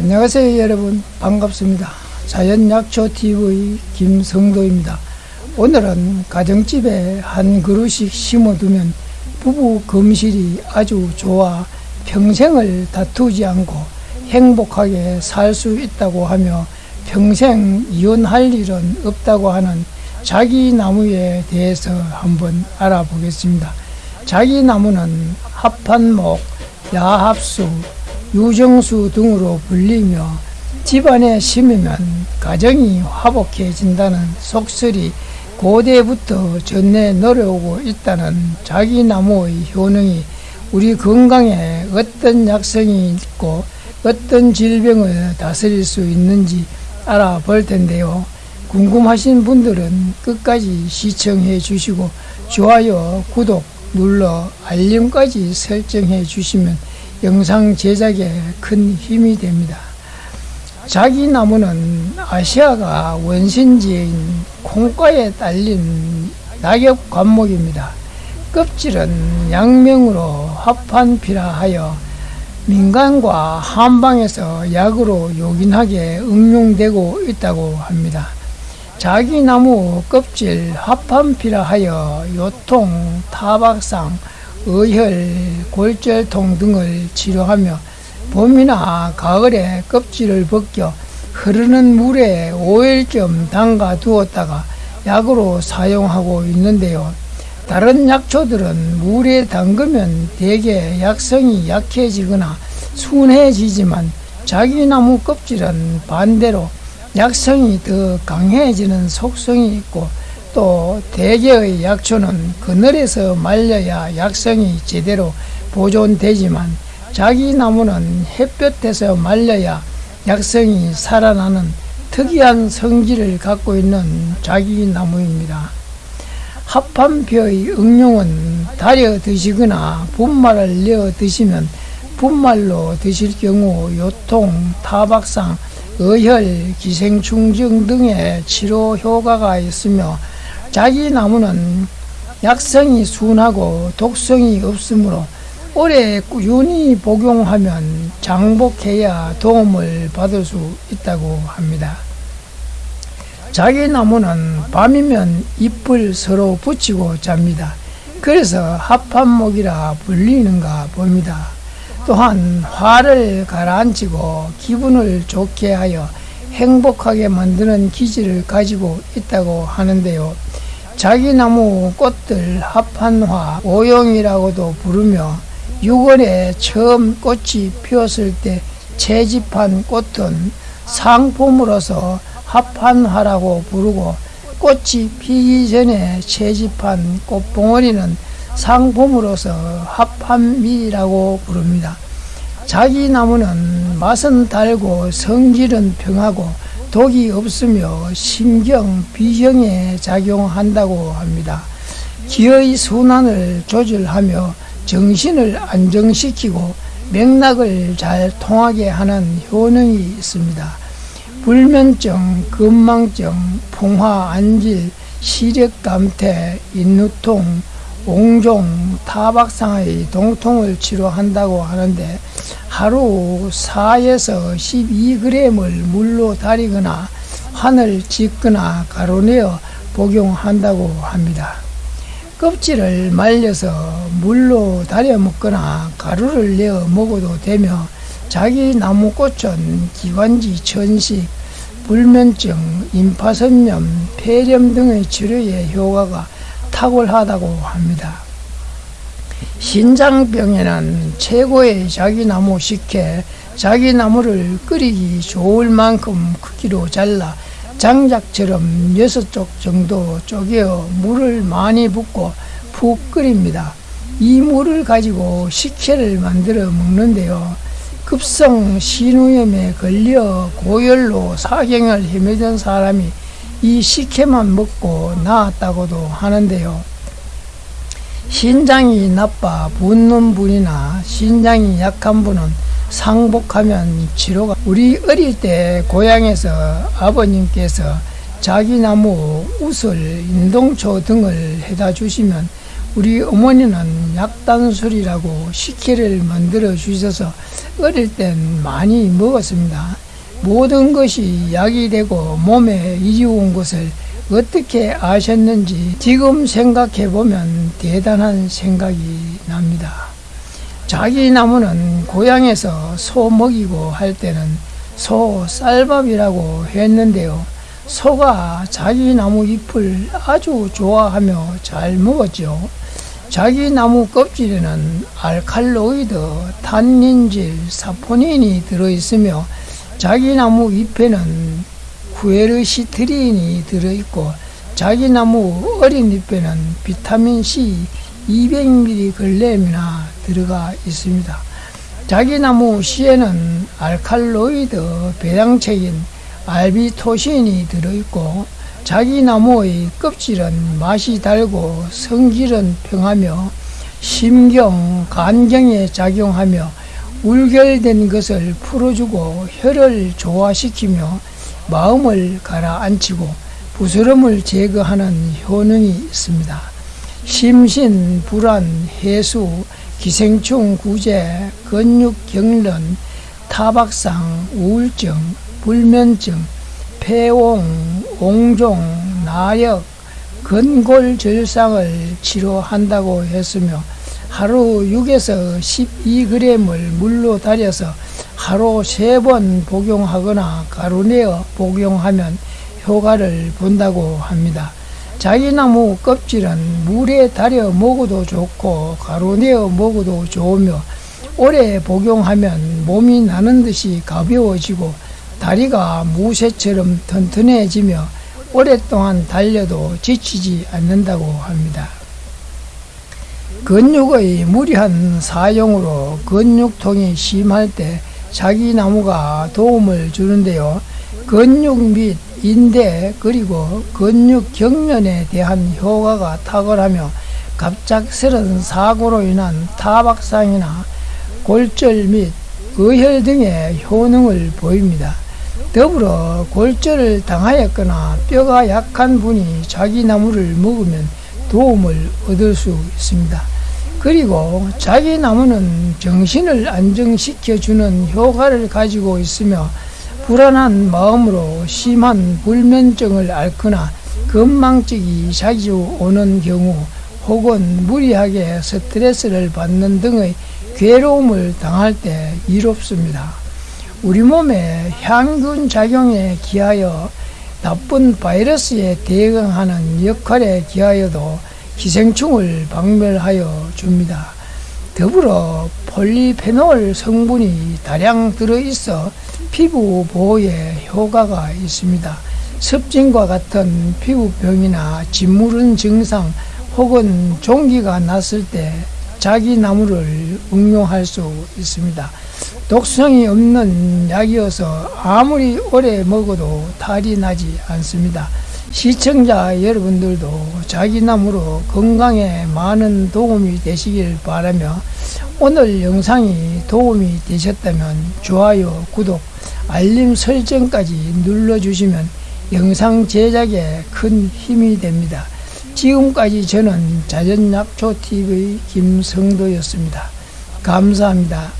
안녕하세요 여러분. 반갑습니다. 자연약초TV 김성도입니다. 오늘은 가정집에 한 그루씩 심어두면 부부 금실이 아주 좋아 평생을 다투지 않고 행복하게 살 수 있다고 하며 평생 이혼할 일은 없다고 하는 자기 나무에 대해서 한번 알아보겠습니다. 자기 나무는 합판목, 야합수, 유정수 등으로 불리며 집안에 심으면 가정이 화목해진다는 속설이 고대부터 전해 내려오고 있다는 자기나무의 효능이 우리 건강에 어떤 약성이 있고 어떤 질병을 다스릴 수 있는지 알아볼 텐데요. 궁금하신 분들은 끝까지 시청해 주시고 좋아요, 구독 눌러 알림까지 설정해 주시면 영상 제작에 큰 힘이 됩니다. 자기 나무는 아시아가 원신지인 콩과에 딸린 낙엽 관목입니다. 껍질은 양명으로 합판피라 하여 민간과 한방에서 약으로 요긴하게 응용되고 있다고 합니다. 자기 나무 껍질 합판피라 하여 요통, 타박상, 의혈, 골절통 등을 치료하며 봄이나 가을에 껍질을 벗겨 흐르는 물에 5일쯤 담가 두었다가 약으로 사용하고 있는데요. 다른 약초들은 물에 담그면 대개 약성이 약해지거나 순해지지만 자기나무 껍질은 반대로 약성이 더 강해지는 속성이 있고 또 대개의 약초는 그늘에서 말려야 약성이 제대로 보존되지만 자기 나무는 햇볕에서 말려야 약성이 살아나는 특이한 성질을 갖고 있는 자기 나무입니다. 합판표의 응용은 달여 드시거나 분말을 내어 드시면 분말로 드실 경우 요통, 타박상, 의혈, 기생충증 등의 치료 효과가 있으며 자기 나무는 약성이 순하고 독성이 없으므로 오래 꾸준히 복용하면 장복해야 도움을 받을 수 있다고 합니다. 자기 나무는 밤이면 잎을 서로 붙이고 잡니다. 그래서 합판목이라 불리는가 봅니다. 또한 화를 가라앉히고 기분을 좋게 하여 행복하게 만드는 기질을 가지고 있다고 하는데요. 자기나무 꽃들 합판화, 오용이라고도 부르며 6월에 처음 꽃이 피었을 때 채집한 꽃은 상품으로서 합판화라고 부르고 꽃이 피기 전에 채집한 꽃봉오리는 상품으로서 합판미라고 부릅니다. 자기 나무는 맛은 달고 성질은 평하고 독이 없으며 신경, 비경에 작용한다고 합니다. 기의 순환을 조절하며 정신을 안정시키고 맥락을 잘 통하게 하는 효능이 있습니다. 불면증, 근망증, 풍화, 안질, 시력 감퇴, 인후통, 옹종, 타박상의 동통을 치료한다고 하는데 하루 4에서 12g을 물로 달이거나 환을 짓거나 가루내어 복용한다고 합니다. 껍질을 말려서 물로 달여 먹거나 가루를 내어 먹어도 되며 자기 나무꽃은 기관지 천식, 불면증, 임파선염, 폐렴 등의 치료에 효과가 탁월하다고 합니다. 신장병에는 최고의 자기나무 식혜, 자기나무를 끓이기 좋을 만큼 크기로 잘라 장작처럼 여섯 쪽 정도 쪼개어 물을 많이 붓고 푹 끓입니다. 이 물을 가지고 식혜를 만들어 먹는데요. 급성 신우염에 걸려 고열로 사경을 헤매던 사람이 이 식혜만 먹고 나았다고도 하는데요. 신장이 나빠 붓는 분이나 신장이 약한 분은 상복하면 치료가 우리 어릴 때 고향에서 아버님께서 자기나무, 우슬, 인동초 등을 해다 주시면 우리 어머니는 약단술이라고 식혜를 만들어 주셔서 어릴 땐 많이 먹었습니다. 모든 것이 약이 되고 몸에 이리온 것을 어떻게 아셨는지 지금 생각해 보면 대단한 생각이 납니다. 자기 나무는 고향에서 소 먹이고 할 때는 소 쌀밥이라고 했는데요. 소가 자기 나무 잎을 아주 좋아하며 잘 먹었죠. 자기 나무 껍질에는 알칼로이드, 탄닌질, 사포닌이 들어있으며 자기 나무 잎에는 구에르시트린이 들어있고 자기 나무 어린 잎에는 비타민 C 200mg이나 들어가 있습니다. 자기 나무 씨에는 알칼로이드 배양체인 알비토신이 들어있고 자기 나무의 껍질은 맛이 달고 성질은 평하며 심경, 간경에 작용하며 울결된 것을 풀어주고 혈을 조화시키며 마음을 가라앉히고 부스럼을 제거하는 효능이 있습니다. 심신, 불안, 해수, 기생충 구제, 근육 경련, 타박상, 우울증, 불면증, 폐옹, 옹종, 나역, 근골절상을 치료한다고 했으며 하루 6에서 12g을 물로 달여서 하루 3번 복용하거나 가루내어 복용하면 효과를 본다고 합니다. 자기나무 껍질은 물에 달여 먹어도 좋고 가루내어 먹어도 좋으며 오래 복용하면 몸이 나는 듯이 가벼워지고 다리가 무쇠처럼 튼튼해지며 오랫동안 달려도 지치지 않는다고 합니다. 근육의 무리한 사용으로 근육통이 심할 때 자기 나무가 도움을 주는데요. 근육 및 인대 그리고 근육 경련에 대한 효과가 탁월하며 갑작스런 사고로 인한 타박상이나 골절 및 의혈 등의 효능을 보입니다. 더불어 골절을 당하였거나 뼈가 약한 분이 자기 나무를 먹으면 도움을 얻을 수 있습니다. 그리고 자기 나무는 정신을 안정시켜주는 효과를 가지고 있으며 불안한 마음으로 심한 불면증을 앓거나 건망증이 자주 오는 경우 혹은 무리하게 스트레스를 받는 등의 괴로움을 당할 때 이롭습니다. 우리 몸의 향균 작용에 기하여 나쁜 바이러스에 대응하는 역할에 기하여도 기생충을 박멸하여 줍니다. 더불어 폴리페놀 성분이 다량 들어있어 피부 보호에 효과가 있습니다. 습진과 같은 피부병이나 짓무른 증상 혹은 종기가 났을 때 자기 나무를 응용할 수 있습니다. 독성이 없는 약이어서 아무리 오래 먹어도 탈이 나지 않습니다. 시청자 여러분들도 자기 나무로 건강에 많은 도움이 되시길 바라며 오늘 영상이 도움이 되셨다면 좋아요, 구독, 알림 설정까지 눌러주시면 영상 제작에 큰 힘이 됩니다. 지금까지 저는 자전약초TV 김성도였습니다. 감사합니다.